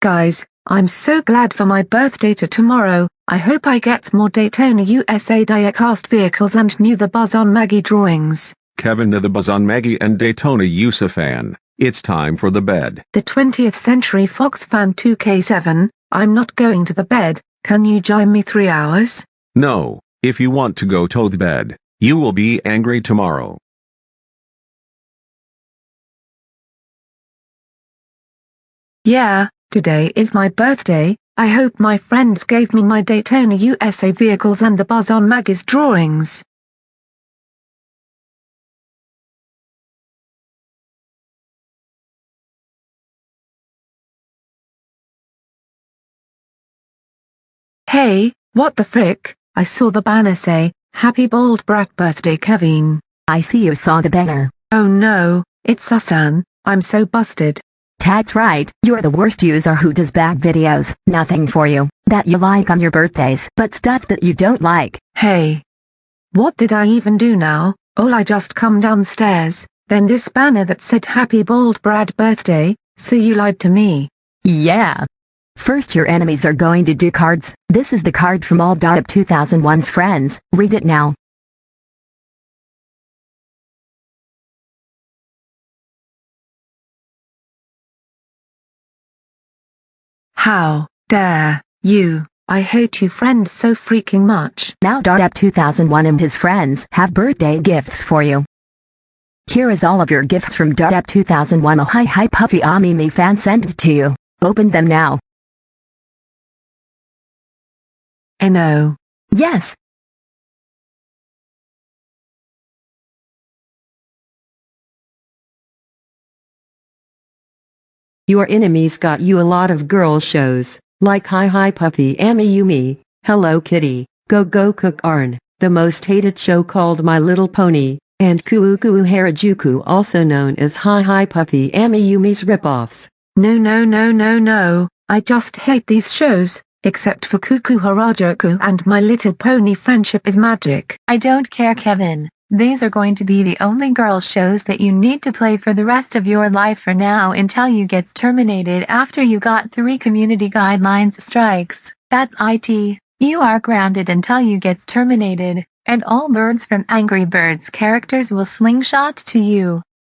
Guys, I'm so glad for my birthday to tomorrow, I hope I get more Daytona USA diecast vehicles and new the Buzz on Maggie drawings. Kevin the Buzz on Maggie and Daytona USA fan, it's time for the bed. The 20th Century Fox fan 2K7, I'm not going to the bed, can you join me three hours? No, if you want to go to the bed, you will be angry tomorrow. Yeah, today is my birthday, I hope my friends gave me my Daytona USA vehicles and the Buzz on Maggie's drawings. Hey, what the frick, I saw the banner say, Happy Bold Brat Birthday Kevin. I see you saw the banner. Oh no, it's Susan, I'm so busted. That's right, you're the worst user who does bad videos, nothing for you, that you like on your birthdays, but stuff that you don't like. Hey. What did I even do now? Oh I just come downstairs, then this banner that said Happy Bold Brad Birthday, so you lied to me. Yeah. First your enemies are going to do cards, this is the card from all Up 2001's friends, read it now. How dare you, I hate you friends so freaking much. Now Up 2001 and his friends have birthday gifts for you. Here is all of your gifts from Up 2001 a hi hi puffy Amiyumi fan sent to you. Open them now. No. Yes. Your enemies got you a lot of girl shows, like Hi Hi Puffy Amiyumi, Hello Kitty, Go Go Cook Arn, the most hated show called My Little Pony, and Kuu Kuu Harajuku also known as Hi Hi Puffy Amiyumi's ripoffs. No no no no no, I just hate these shows, except for Kuu Kuu Harajuku and My Little Pony Friendship is Magic. I don't care Kevin. These are going to be the only girl shows that you need to play for the rest of your life for now until you gets terminated after you got three community guidelines strikes. That's IT. You are grounded until you gets terminated, and all birds from Angry Birds characters will slingshot to you.